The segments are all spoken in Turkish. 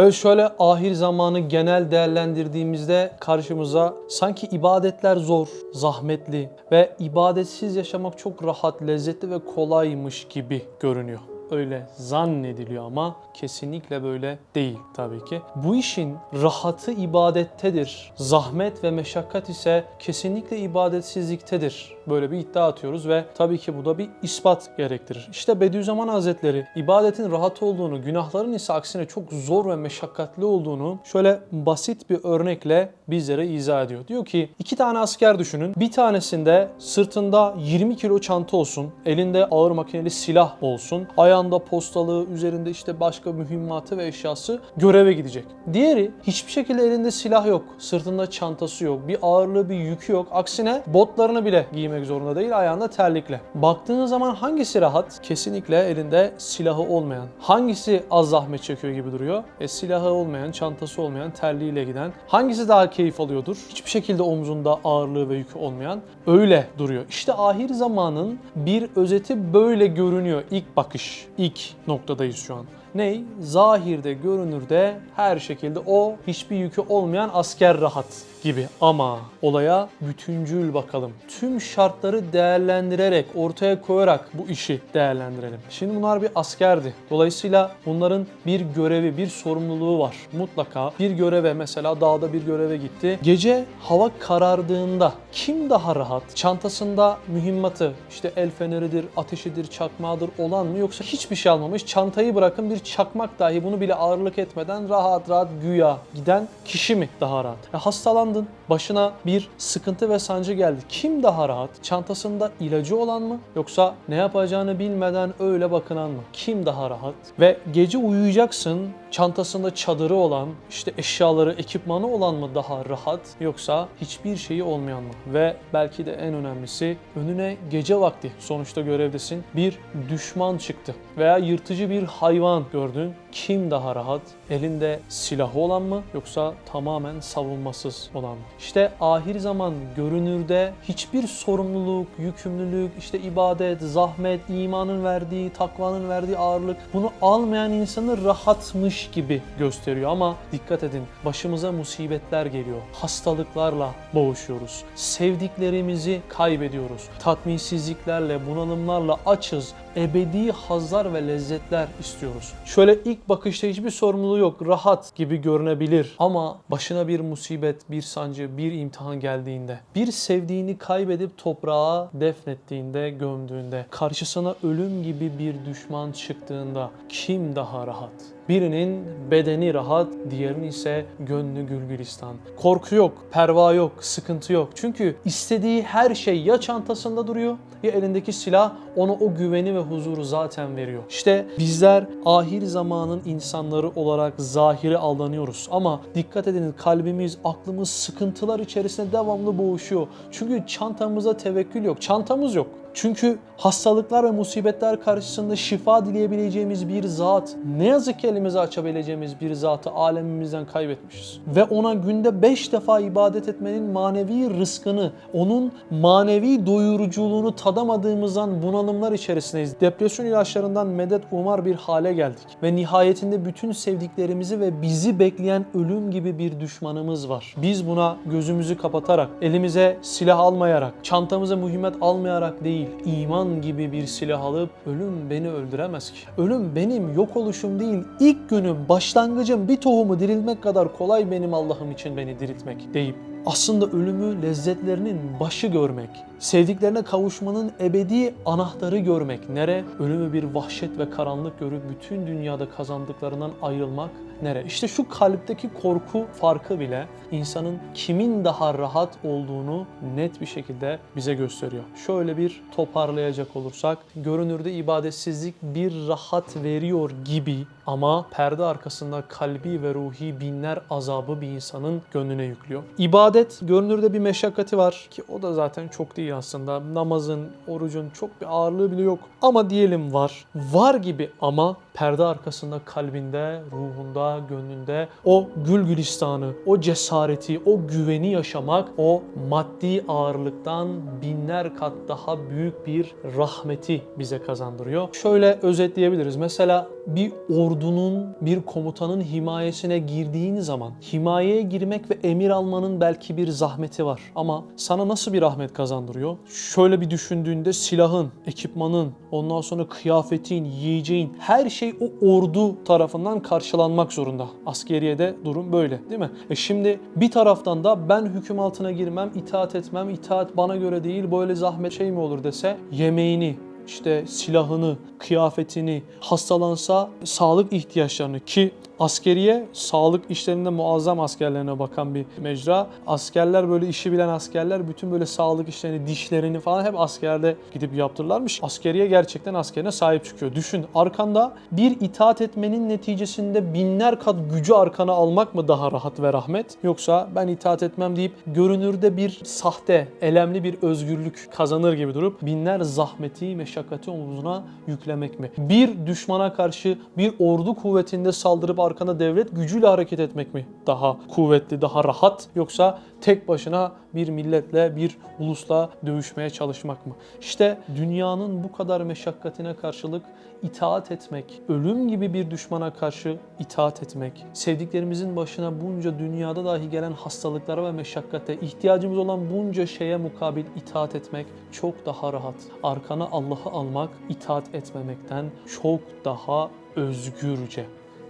Evet şöyle ahir zamanı genel değerlendirdiğimizde karşımıza sanki ibadetler zor, zahmetli ve ibadetsiz yaşamak çok rahat, lezzetli ve kolaymış gibi görünüyor. Öyle zannediliyor ama kesinlikle böyle değil tabii ki. Bu işin rahatı ibadettedir. Zahmet ve meşakkat ise kesinlikle ibadetsizliktedir. Böyle bir iddia atıyoruz ve tabii ki bu da bir ispat gerektirir. İşte Bediüzzaman Hazretleri ibadetin rahat olduğunu, günahların ise aksine çok zor ve meşakkatli olduğunu şöyle basit bir örnekle bizlere izah ediyor. Diyor ki iki tane asker düşünün. Bir tanesinde sırtında 20 kilo çanta olsun, elinde ağır makineli silah olsun, ayağında postalığı, üzerinde işte başka mühimmatı ve eşyası göreve gidecek. Diğeri hiçbir şekilde elinde silah yok, sırtında çantası yok, bir ağırlığı, bir yükü yok. Aksine botlarını bile giymek zorunda değil, ayağında terlikle. Baktığınız zaman hangisi rahat? Kesinlikle elinde silahı olmayan. Hangisi az zahmet çekiyor gibi duruyor? E silahı olmayan, çantası olmayan, terliğiyle giden. Hangisi daha keyif alıyordur? Hiçbir şekilde omzunda ağırlığı ve yükü olmayan. Öyle duruyor. İşte ahir zamanın bir özeti böyle görünüyor ilk bakış. İlk noktadayız şu an. Ney? Zahirde, görünürde her şekilde o hiçbir yükü olmayan asker rahat gibi. Ama olaya bütüncül bakalım. Tüm şartları değerlendirerek, ortaya koyarak bu işi değerlendirelim. Şimdi bunlar bir askerdi. Dolayısıyla bunların bir görevi, bir sorumluluğu var. Mutlaka bir göreve mesela dağda bir göreve gitti. Gece hava karardığında kim daha rahat? Çantasında mühimmatı, işte el feneridir, ateşidir, çakmağıdır olan mı yoksa hiçbir şey almamış. Çantayı bırakın bir çakmak dahi bunu bile ağırlık etmeden rahat rahat güya giden kişi mi daha rahat? Ya hastalandın, başına bir sıkıntı ve sancı geldi. Kim daha rahat? Çantasında ilacı olan mı yoksa ne yapacağını bilmeden öyle bakınan mı? Kim daha rahat? Ve gece uyuyacaksın, çantasında çadırı olan, işte eşyaları, ekipmanı olan mı daha rahat yoksa hiçbir şeyi olmayan mı? Ve belki de en önemlisi önüne gece vakti sonuçta görevdesin bir düşman çıktı veya yırtıcı bir hayvan gördün. Kim daha rahat? Elinde silahı olan mı yoksa tamamen savunmasız olan mı? İşte ahir zaman görünürde hiçbir sorumluluk, yükümlülük, işte ibadet, zahmet, imanın verdiği, takvanın verdiği ağırlık bunu almayan insanı rahatmış gibi gösteriyor ama dikkat edin başımıza musibetler geliyor. Hastalıklarla boğuşuyoruz. Sevdiklerimizi kaybediyoruz. Tatminsizliklerle, bunalımlarla açız. Ebedi hazlar ve lezzetler istiyoruz. Şöyle ilk bakışta hiçbir sorumluluğu yok, rahat gibi görünebilir ama başına bir musibet, bir sancı, bir imtihan geldiğinde, bir sevdiğini kaybedip toprağa defnettiğinde, gömdüğünde, karşısına ölüm gibi bir düşman çıktığında kim daha rahat? Birinin bedeni rahat, diğerinin ise gönlü gülgülistan. Korku yok, perva yok, sıkıntı yok. Çünkü istediği her şey ya çantasında duruyor ya elindeki silah ona o güveni ve huzuru zaten veriyor. İşte bizler ahir zamanın insanları olarak zahire aldanıyoruz. Ama dikkat edin kalbimiz, aklımız sıkıntılar içerisinde devamlı boğuşuyor. Çünkü çantamıza tevekkül yok, çantamız yok. Çünkü hastalıklar ve musibetler karşısında şifa dileyebileceğimiz bir zat, ne yazık ki elimizi açabileceğimiz bir zatı alemimizden kaybetmişiz. Ve ona günde beş defa ibadet etmenin manevi rızkını, onun manevi doyuruculuğunu tadamadığımızdan bunalımlar içerisindeyiz. Depresyon ilaçlarından medet umar bir hale geldik. Ve nihayetinde bütün sevdiklerimizi ve bizi bekleyen ölüm gibi bir düşmanımız var. Biz buna gözümüzü kapatarak, elimize silah almayarak, çantamıza mühimmet almayarak değil, iman gibi bir silah alıp ölüm beni öldüremez ki. Ölüm benim yok oluşum değil, ilk günüm, başlangıcım bir tohumu dirilmek kadar kolay benim Allah'ım için beni diriltmek deyip aslında ölümü lezzetlerinin başı görmek, sevdiklerine kavuşmanın ebedi anahtarı görmek. Nere? Ölümü bir vahşet ve karanlık görüp bütün dünyada kazandıklarından ayrılmak. Nere? İşte şu kalpteki korku farkı bile insanın kimin daha rahat olduğunu net bir şekilde bize gösteriyor. Şöyle bir toparlayacak olursak, görünürde ibadetsizlik bir rahat veriyor gibi ama perde arkasında kalbi ve ruhi binler azabı bir insanın gönlüne yüklüyor. İbadet görünürde bir meşakkati var ki o da zaten çok değil aslında. Namazın, orucun çok bir ağırlığı bile yok. Ama diyelim var. Var gibi ama perde arkasında kalbinde, ruhunda, gönlünde o gül gülistanı, o cesareti, o güveni yaşamak, o maddi ağırlıktan binler kat daha büyük bir rahmeti bize kazandırıyor. Şöyle özetleyebiliriz. Mesela bir ordunun, bir komutanın himayesine girdiğin zaman himayeye girmek ve emir almanın belki bir zahmeti var. Ama sana nasıl bir rahmet kazandırıyor? Şöyle bir düşündüğünde silahın, ekipmanın, ondan sonra kıyafetin, yiyeceğin her şey o ordu tarafından karşılanmak zorunda. Askeriyede durum böyle değil mi? E şimdi bir taraftan da ben hüküm altına girmem, itaat etmem, itaat bana göre değil böyle zahmet şey mi olur dese yemeğini, işte silahını, kıyafetini, hastalansa sağlık ihtiyaçlarını ki askeriye sağlık işlerinde muazzam askerlerine bakan bir mecra. Askerler böyle işi bilen askerler bütün böyle sağlık işlerini, dişlerini falan hep askerde gidip yaptırırlarmış. Askeriye gerçekten askerine sahip çıkıyor. Düşün arkanda bir itaat etmenin neticesinde binler kat gücü arkana almak mı daha rahat ve rahmet? Yoksa ben itaat etmem deyip görünürde bir sahte, elemli bir özgürlük kazanır gibi durup binler zahmeti, meşakkati omuzuna yüklemek mi? Bir düşmana karşı bir ordu kuvvetinde saldırıp arkana devlet gücüyle hareket etmek mi daha kuvvetli, daha rahat? Yoksa tek başına bir milletle, bir ulusla dövüşmeye çalışmak mı? İşte dünyanın bu kadar meşakkatine karşılık itaat etmek, ölüm gibi bir düşmana karşı itaat etmek, sevdiklerimizin başına bunca dünyada dahi gelen hastalıklara ve meşakkate, ihtiyacımız olan bunca şeye mukabil itaat etmek çok daha rahat. Arkana Allah'ı almak, itaat etmemekten çok daha özgürce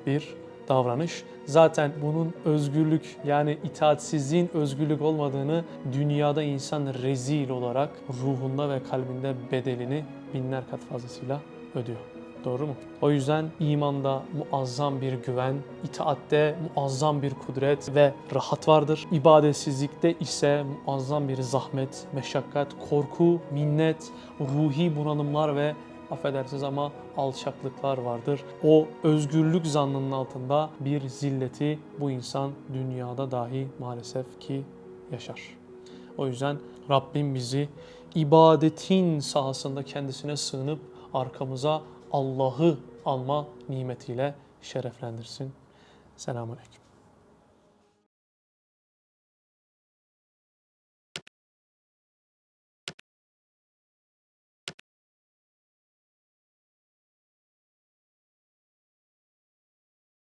bir davranış. Zaten bunun özgürlük yani itaatsizliğin özgürlük olmadığını dünyada insan rezil olarak ruhunda ve kalbinde bedelini binler kat fazlasıyla ödüyor. Doğru mu? O yüzden imanda muazzam bir güven, itaatte muazzam bir kudret ve rahat vardır. İbadetsizlikte ise muazzam bir zahmet, meşakkat, korku, minnet, ruhi bunalımlar ve affedersiniz ama alçaklıklar vardır. O özgürlük zannının altında bir zilleti bu insan dünyada dahi maalesef ki yaşar. O yüzden Rabbim bizi ibadetin sahasında kendisine sığınıp arkamıza Allah'ı alma nimetiyle şereflendirsin. Selamun Aleyküm.